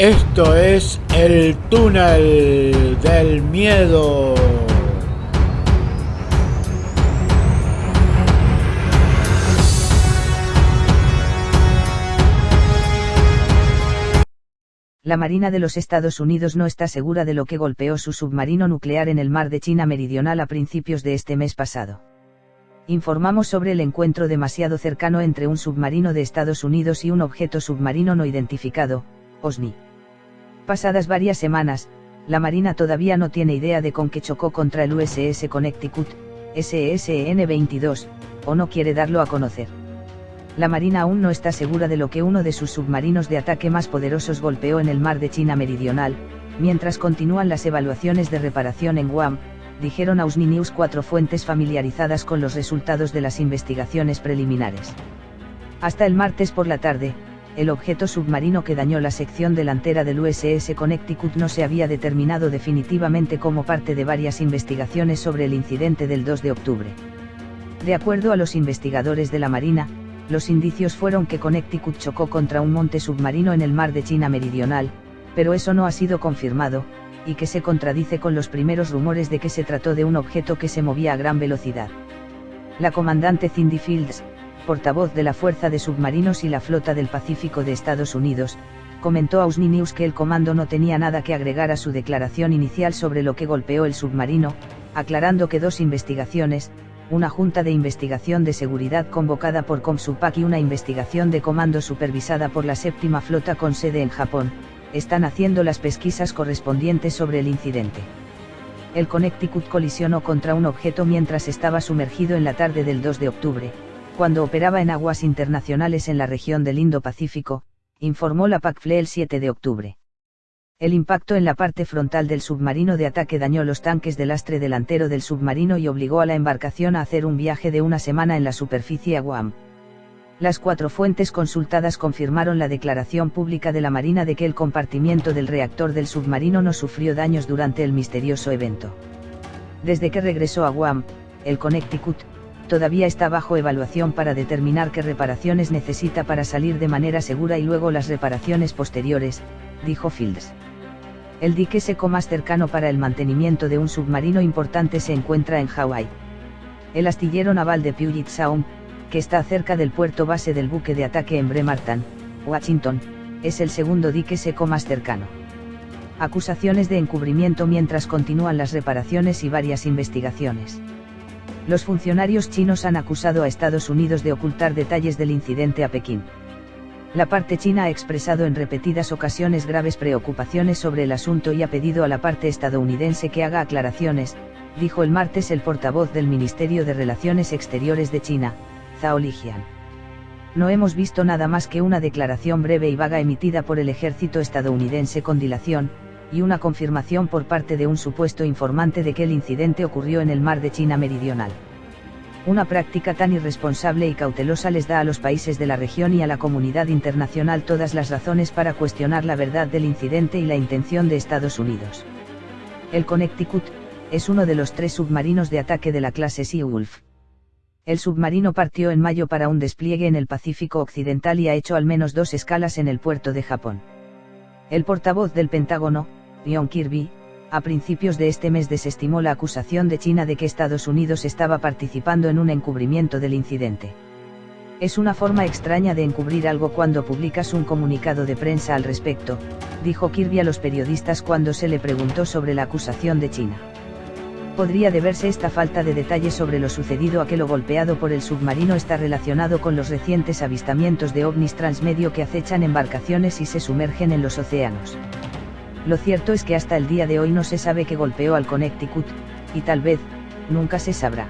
Esto es el túnel del miedo. La Marina de los Estados Unidos no está segura de lo que golpeó su submarino nuclear en el mar de China Meridional a principios de este mes pasado. Informamos sobre el encuentro demasiado cercano entre un submarino de Estados Unidos y un objeto submarino no identificado, OSNI. Pasadas varias semanas, la Marina todavía no tiene idea de con qué chocó contra el USS Connecticut, SSN-22, o no quiere darlo a conocer la Marina aún no está segura de lo que uno de sus submarinos de ataque más poderosos golpeó en el mar de China Meridional, mientras continúan las evaluaciones de reparación en Guam, dijeron a Usni cuatro fuentes familiarizadas con los resultados de las investigaciones preliminares. Hasta el martes por la tarde, el objeto submarino que dañó la sección delantera del USS Connecticut no se había determinado definitivamente como parte de varias investigaciones sobre el incidente del 2 de octubre. De acuerdo a los investigadores de la Marina, los indicios fueron que Connecticut chocó contra un monte submarino en el mar de China Meridional, pero eso no ha sido confirmado, y que se contradice con los primeros rumores de que se trató de un objeto que se movía a gran velocidad. La comandante Cindy Fields, portavoz de la Fuerza de Submarinos y la Flota del Pacífico de Estados Unidos, comentó a Usni News que el comando no tenía nada que agregar a su declaración inicial sobre lo que golpeó el submarino, aclarando que dos investigaciones, una junta de investigación de seguridad convocada por Comsupak y una investigación de comando supervisada por la séptima flota con sede en Japón, están haciendo las pesquisas correspondientes sobre el incidente. El Connecticut colisionó contra un objeto mientras estaba sumergido en la tarde del 2 de octubre, cuando operaba en aguas internacionales en la región del Indo-Pacífico, informó la PACFLE el 7 de octubre. El impacto en la parte frontal del submarino de ataque dañó los tanques de lastre delantero del submarino y obligó a la embarcación a hacer un viaje de una semana en la superficie a Guam. Las cuatro fuentes consultadas confirmaron la declaración pública de la Marina de que el compartimiento del reactor del submarino no sufrió daños durante el misterioso evento. Desde que regresó a Guam, el Connecticut, todavía está bajo evaluación para determinar qué reparaciones necesita para salir de manera segura y luego las reparaciones posteriores, dijo Fields. El dique seco más cercano para el mantenimiento de un submarino importante se encuentra en Hawái. El astillero naval de Puget Sound, que está cerca del puerto base del buque de ataque en Bremerton, Washington, es el segundo dique seco más cercano. Acusaciones de encubrimiento mientras continúan las reparaciones y varias investigaciones. Los funcionarios chinos han acusado a Estados Unidos de ocultar detalles del incidente a Pekín. La parte china ha expresado en repetidas ocasiones graves preocupaciones sobre el asunto y ha pedido a la parte estadounidense que haga aclaraciones, dijo el martes el portavoz del Ministerio de Relaciones Exteriores de China, Zhao Lijian. No hemos visto nada más que una declaración breve y vaga emitida por el ejército estadounidense con dilación, y una confirmación por parte de un supuesto informante de que el incidente ocurrió en el mar de China Meridional. Una práctica tan irresponsable y cautelosa les da a los países de la región y a la comunidad internacional todas las razones para cuestionar la verdad del incidente y la intención de Estados Unidos. El Connecticut, es uno de los tres submarinos de ataque de la clase Sea Wolf. El submarino partió en mayo para un despliegue en el Pacífico Occidental y ha hecho al menos dos escalas en el puerto de Japón. El portavoz del Pentágono, John Kirby, a principios de este mes desestimó la acusación de China de que Estados Unidos estaba participando en un encubrimiento del incidente. Es una forma extraña de encubrir algo cuando publicas un comunicado de prensa al respecto, dijo Kirby a los periodistas cuando se le preguntó sobre la acusación de China. Podría deberse esta falta de detalles sobre lo sucedido a que lo golpeado por el submarino está relacionado con los recientes avistamientos de ovnis transmedio que acechan embarcaciones y se sumergen en los océanos. Lo cierto es que hasta el día de hoy no se sabe qué golpeó al Connecticut, y tal vez, nunca se sabrá.